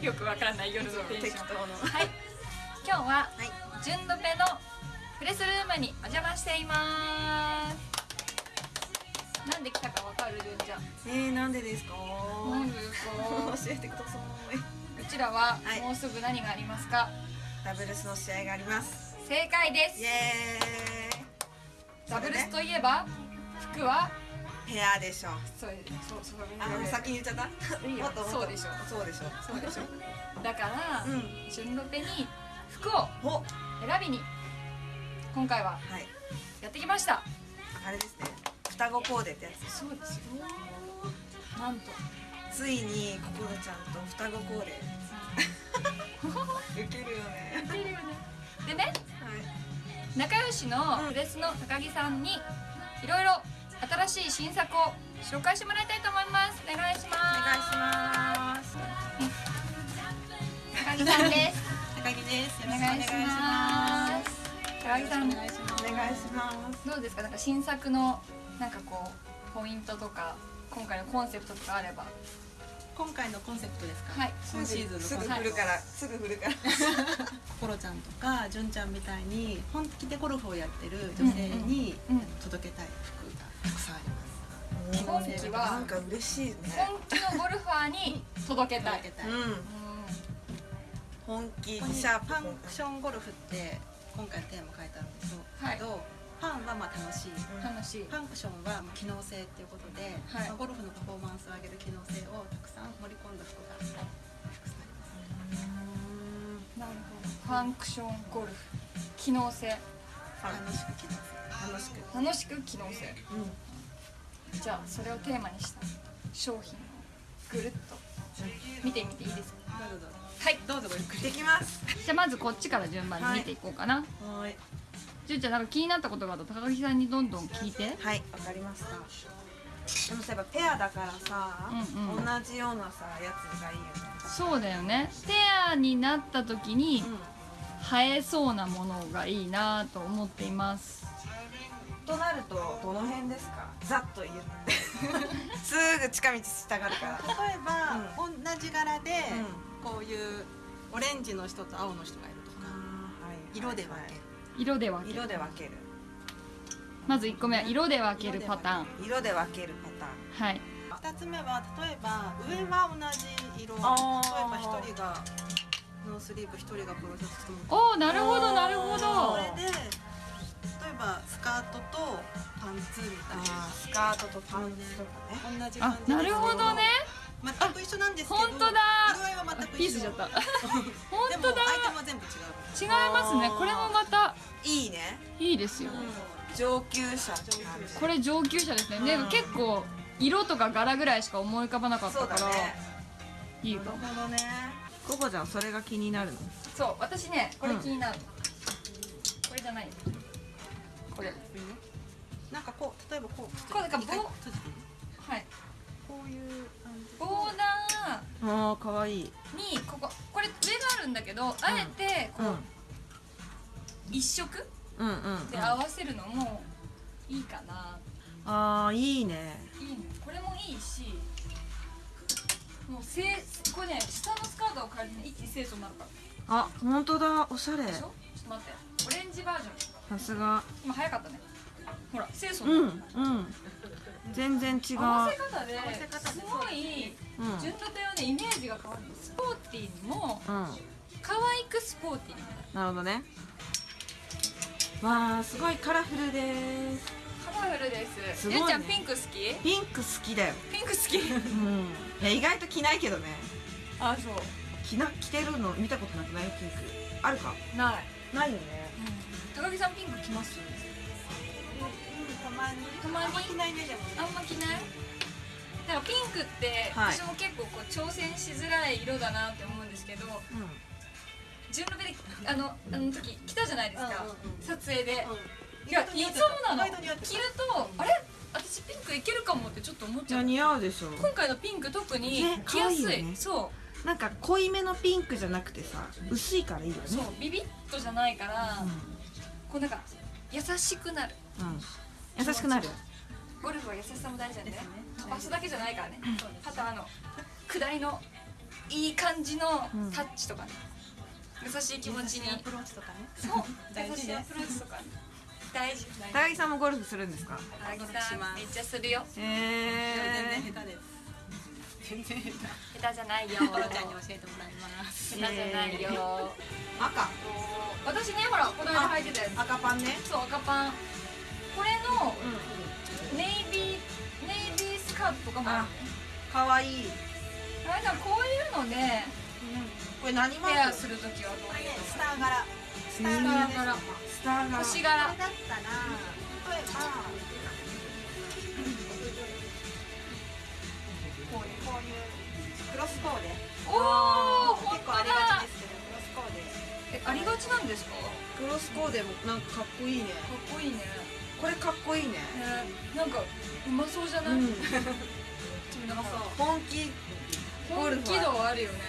よくわかんない夜のテンションはい。今日ははい。純ドペのプレスルームにお邪魔しています。なんで来たかわかるるんじゃん。えー、なんでですか？なんでですか？教えてください。うちらははい。もうすぐ何がありますか、ダブルスの試合があります。正解です。イエーイ。ダブルスといえば服はペアでしょ。そうそうそうあ先に言っちゃった？そうでしょ。そうでしょ。そうでしょ。だから、うん。純ロペに服をお。選びに今回ははい。やってきました。あれですね。双子コーデってやつそうです。よなんと。ついに心ちゃんと双子コーデ。ウケるよね。出るよね。でねはい。仲良しのプレスの高木さんにいろいろ新しい新作を紹介してもらいたいと思います。お願いします。お願いします高木さんです。高木です。お願いします。高木さん。お願いします。お願いします。どうですか？なんか新作のなんかこうポイントとか今回のコンセプトとかあれば。今回のコンセプトですか？はい。今シーズンのすぐコンセプト。振るから。すぐ振るから。コロちゃんとか純ちゃんみたいに本気でゴルフをやってる女性に届けたい服。がたくさんあります。今期なはんか嬉しいね本気のゴルファーに届けたい。届けたい。うん。う本気。ここにシャープファンクションゴルフって今回のテーマ書いてあるんですはいけど、ファンはまあ楽しい。ん楽しいファンクションはまあ機能性っていうことで、はいまあゴルフのパフォーマンスを上げる機能性をたくさん盛り込んだ服がたくさんあります。なるほどファンクションゴルフ機能性楽しく機能性。楽しく。楽しく機能性。うん。じゃあそれをテーマにした商品をぐるっと。見てみていいですか？はい。どうぞごゆっくり。できます。じゃあまずこっちから順番に見ていこうかな、はい。じゅんちゃんなんか気になったことがあったら高木さんにどんどん聞いて。はいわかりました。でもさやっぱペアだからさ、うんうん。同じようなさやつがいいよね。そうだよね。ペアになった時に映えそうなものがいいなと思っていますとなるとどの辺ですか？ざっと言って。すぐ近道したがるから。例えば、同じ柄で、うこういうオレンジの人と青の人がいるとか、色で分ける、色で分ける。色で分ける。まず1個目は色で分けるパターン。色で分けるパターン。はい。2つ目は例えば上は同じ色。例えば1人がノースリーブ1人がプロセスおおなるほどなるほそどれでばスカートとパンツみたいあースカートとパンツとかね。な同じ感あじなるほどね。全く一緒なんですけど本当だ。色合いは全く一緒。ピースしちゃった。で 本当だ。もアイテムは全部違う。違いますね。これもまた。いいね。いいですよ。上級者これ上級者ですね。でうん。結構色とか柄ぐらいしか思い浮かばなかったから、だね。いいかも。なるほどね。ココちゃんそれが気になるの？そう私ねこれ気になる、これじゃないこれ。なんかこう例えばこうこうなんか棒はい。こういう感じボーダああかわいい。ーにこここれ上があるんだけど、あえてこう、一色うんうんうん。で合わせるのもいいかな、ああいいね。いいね。これもいいしもうせこれね下のスカートを変える一気に清楚になるから。あ本当だ。おしゃれ。でしょ？ちょっと待って。オレンジバージョンさすが。今早かったね。ほら清楚うんうん。全然違う。合わせ方です。ごいうん。純度というねイメージが変わるスポーティーにもうん。可愛くスポーティーになる。ほどね。わあすごいカラフルです。カラフルです。すね。ゆうちゃんピンク好き？ピンク好きだよ。ピンク好き？うん。いや意外と着ないけどね。あそう。着な着てるの見たことなくない？ピンク。あるか？ない、ないよね高木さんピンク着ます？たまに。たまに？あんま着ない？ねでもあんま着ないなんかピンクって、はい。私も結構こう挑戦しづらい色だなって思うんですけど純露であのあの時着たじゃないですか、うんうんうん。撮影で、うん。いやいつもなの。着るとあれ？私ピンクいけるかもってちょっと思っちゃう似合うでしょ。今回のピンク特にね着やすい,、そう。なんか濃いめのピンクじゃなくてさ薄いからいいよね。そうビビッとじゃないから、こうなんか優しくなる。うん、うん、優しくなる。ゴルフは優しさも大事なんでね。飛ばすだけじゃないからね、あとあの下りのいい感じのうん。タッチとかね、優しい気持ちに。優しいアプローチとかね。そう。大事ね。優しいアプローチとか大事。高木さんもゴルフするんですか？高木さんめっちゃするよ。へ全然下手です全然下手下手じゃないよ。コロちゃんに教えてもらいます。下手じゃないよ。赤。私ねほらこの間履いてたやつ。赤パンね。そう赤パン。これのうネイビーネイビースカートとかもあるね。んかわいい。あれさんこういうのでこれ何マーク？するときはどういうスター柄。スター柄。スターが星柄これだったら例えばこういうこういうクロスコーデ。おお結構ありがだちですけどクロスコーデ。えありがちなんですか？かクロスコーデもなんかかっこいいね。っこいいね。これかっこいいね。ねなんかうまそうじゃない、うん。なんか本気。本気度あるよね。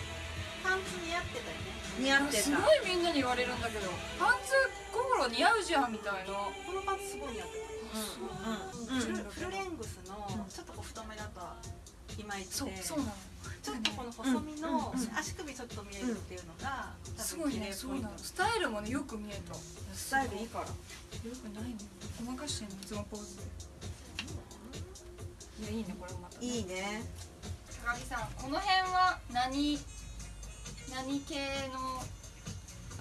パンツ似合ってたよね。似合ってた。すごいみんなに言われるんだけど。パンツ心似合うじゃんみたいな。このパンツすごい似合ってたうんうんフルフルレングスのちょっとこう太めだといまいちそうでそうなの。ちょっとこの細身のうんうん足首ちょっと見えるっていうのが多すごいねそうなスタイルもねよく見えた。よスタイルいいから。くないの？ごまかしてんの？いつもポーズで。いやいいねこれまたいいね。高木さんこの辺は何何系の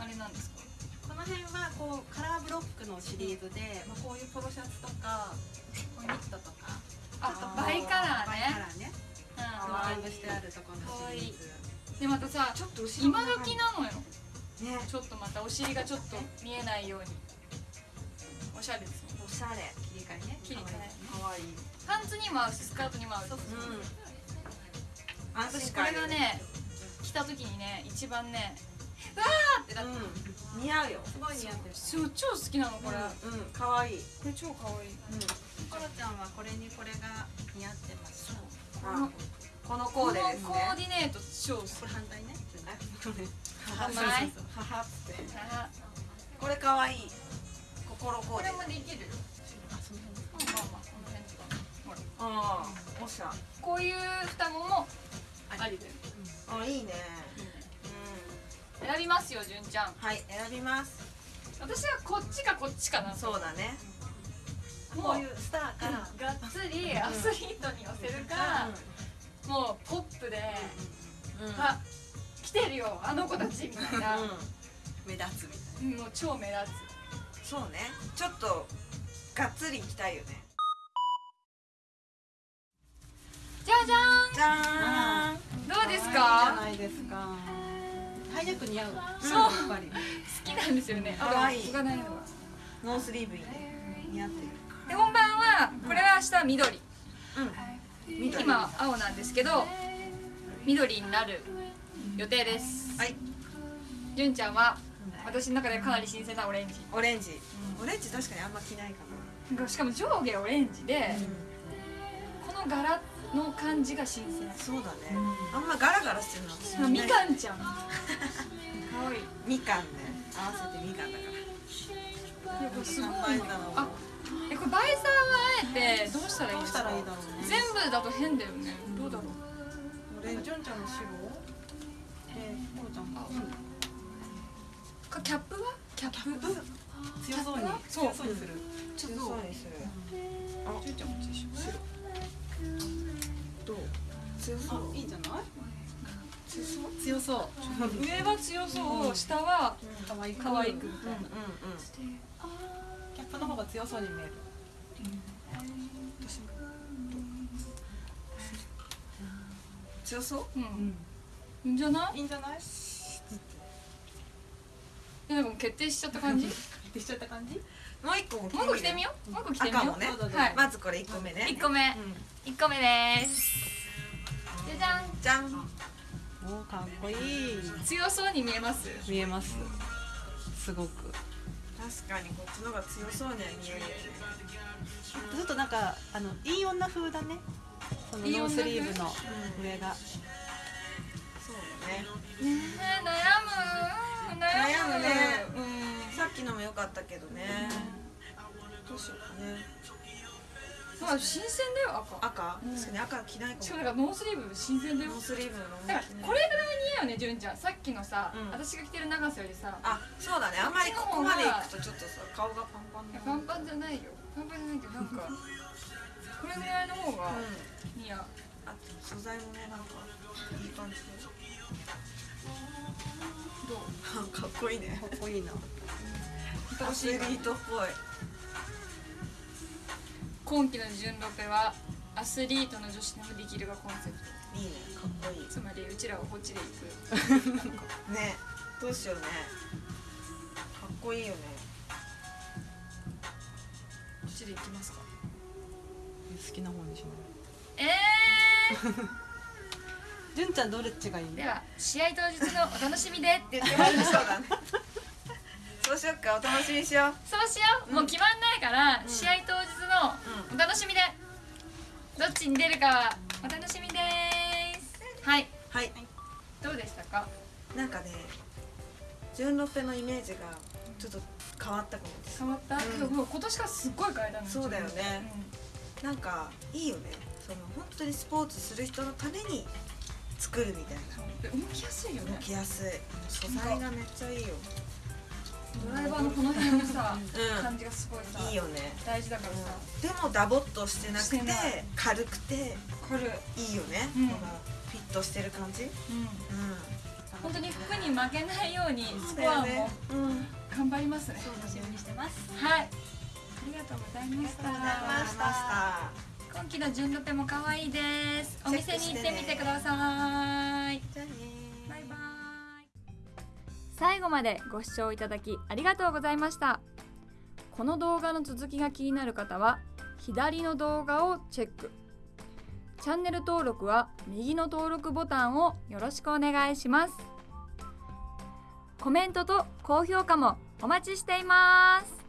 あれなんですか？この辺はこうカラーブロックのシリーズで、まあ、こういうポロシャツとかこういうニットとかあちょっとバイカラーバイカねラーね。うん。ドライブしてあるところのシリーズ。でまたさちょっと今時なのよ。ね。ちょっとまたお尻がちょっと見えないように。おしゃれですねおしゃれ。切り替えね。切り替え。かわいい。パンツにも合うしスカートにも合う。そうそうう。ん私これがね着た時にね一番ねーってなってうん。似合うよ。すごい似合ってる。そう超好きなのこれ、うんうん。かわい。い。これ超可愛い。コロちゃんはこれにこれが似合ってますあこのこのコーデですコねーディネート超好きこれ反対ねこれははってあこれかわい。い。心コこれーデもできるよあその辺まあまあこの辺とかほらああおしゃこうい。う双子もありだよあい。い。ねう選びますよ純ちゃん。んはい選びます。私はこっちかこっちかな。そうだね。もうこういうスターから。がっつりアスリートに寄せるか、もうポップで、うん。うん。あ来てるよあの子たちみたいな、目立つみたいうんもう超目立そうね。ちょっとがっつりいきたいよね。つじゃじゃじゃーん。どうですいいじゃかないですか。ハイネック似合うそう。やっぱり好きなんですよね。かわい。がないのがノースリーブいいね似合ってる。で本番はこれは明日緑。うん。緑今青なんですけど緑になる予定です。はい。純ちゃんは私の中でかなり新鮮なオレンジ。オレンジ。オレンジ確かにあんま着ないかな。しかも上下オレンジでなこの柄の感じが新鮮。そうだね。あんまガラガラしてるの私みんかんちゃん。かわいい。みかんね。合わせてみかんだから。いやこれすごい3倍だろう。あえこれバイザーはあえてどうしたらいいどうしたですからいいだろうね。全部だと変だよね。どうだろう。オレンジジョンちゃんの白でコロちゃん。あかキャップは？キャップ？強そうに。そう。強そうにする。ちょっと。そうにするジュンちゃんこっちでしょ白どう。強そあう。いいんじゃない？強そう。強そう。上は強そう。下は可愛い可愛くうんうんうん。キャップの方が強そうに見える。強そう。うん。いいんじゃない？いいんじゃない？えなんかもう決定しちゃった感じ？もってしちゃった感じ？もう一個。もう一個着てみよう。もう一個着てみよう。ね。はいまずこれ一個目ね。一個目。うん。一個目ですじゃんじゃんおーかっこいい。強そうに見えます？見えます。すごく。確かにこっちの方が強そうには見えるよね。ちょっとなんかあのいい女風だね。そのノースリーブの上が。そうだね。ねえ悩む。悩む悩むね。うんさっきのも良かったけどね。どうしようかねまあ新鮮だよ赤。赤、うん。確かに赤着ないかも。しかもだからノースリーブ新鮮だよ。ノースリーブのだからこれぐらい似合うよね純ちゃん。さっきのさ、うん。私が着てる長さよりさ。あそうだね。あんまりここまでいくとちょっとさ顔がパンパンいやだパンパンじゃないよ。パンパンじゃないけどなんかこれぐらいの方がうん似合う。あ素材もねなんかいい感じで。どう？かっこいいね。かっこいいな。アスリートっぽい今期の純ロペはアスリートの女子でもできるがコンセプト。いいねかっこいい。つまりうちらはこっちで行く。ねどうしようね。かっこいいよね。こっちで行きますか。好きな方にしよえー、う 純ちゃんどれっちがいいでは試合当日のお楽しみで。って言ってそうまいりましただね。そうしよっかお楽しみにしよう。そうしよう、もう決まんないから、うん。試合当お楽しみで。どっちに出るかはお楽しみです。はい。はい。どうでしたか？なんかね純ロペのイメージがちょっと変わったかもです。変わった、うん。でももう今年からすっごい変えたの。そうだよね。なんかいいよね。その本当にスポーツする人のために作るみたいな。動きやすいよね。動きやすい。素材がめっちゃいいよドライバーのこの辺のさ、う感じがすごいさんいいよね。大事だからさ、でもダボっとしてなくして軽くてこれいいよね、うん。このフィットしてる感じ、うん、うん。本当に服に負けないようにスコアも頑張りますね。そうだね。にしてます。はい。ありがとうございました。ありがとうございました。今期の純ロペも可愛いです。お店に行ってみてください後までご視聴いただきありがとうございました。この動画の続きが気になる方は左の動画をチェック。チャンネル登録は右の登録ボタンをよろしくお願いします。コメントと高評価もお待ちしています。